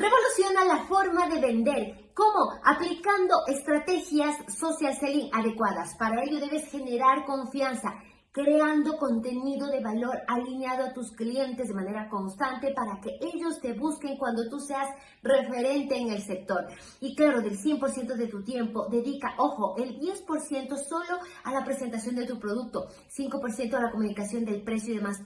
Revoluciona la forma de vender. ¿Cómo? Aplicando estrategias social selling adecuadas. Para ello debes generar confianza creando contenido de valor alineado a tus clientes de manera constante para que ellos te busquen cuando tú seas referente en el sector. Y claro, del 100% de tu tiempo, dedica, ojo, el 10% solo a la presentación de tu producto, 5% a la comunicación del precio y demás.